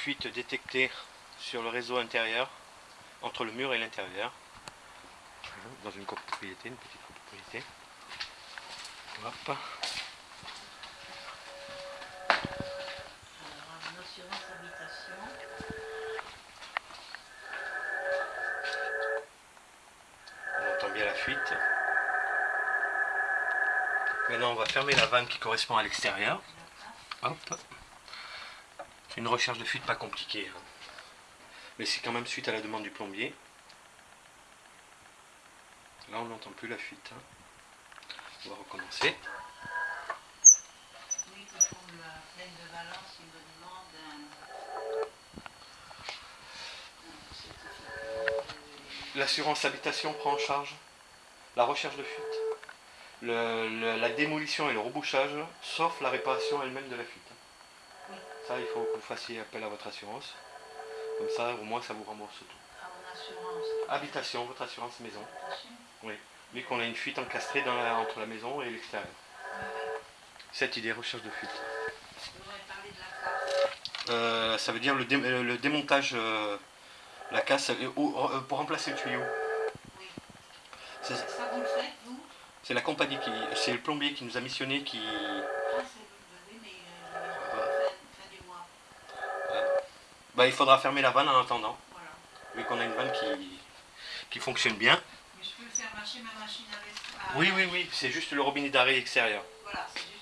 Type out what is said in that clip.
fuite détectée sur le réseau intérieur, entre le mur et l'intérieur. Dans une copropriété, une petite copropriété. Hop. On entend bien la fuite. Maintenant, on va fermer la vanne qui correspond à l'extérieur. Hop. Une recherche de fuite pas compliquée. hein. Mais c'est quand même suite à la demande du plombier. Là, on n'entend plus la fuite. hein. On va recommencer. Oui, la plaine de Valence, me un, L'assurance habitation prend en charge la recherche de fuite, le- le- la démolition et le rebouchage, sauf la réparation elle-même de la fuite. Oui. Ça, il faut que vous fassiez appel à votre assurance. Comme ça, au moins, ça vous rembourse tout. mon assurance. Habitation, votre assurance maison. Habitation Vu qu'on a une fuite encastrée dans la- entre la maison et l'extérieur. Oui, oui. Cette idée, recherche de fuite. De la casse. Euh, ça veut dire le, dé- euh, le démontage, euh, la casse, euh, pour remplacer le tuyau. Oui. C'est Ça vous le faites, vous? C'est la compagnie qui, c'est le plombier qui nous a missionné qui, Ah, bah, il faudra fermer la vanne en attendant. Voilà. vu qu'on a une vanne qui, qui fonctionne bien. Mais je peux faire marcher ma machine avec. Oui, oui, oui, c'est juste le robinet d'arrêt extérieur. Voilà, c'est juste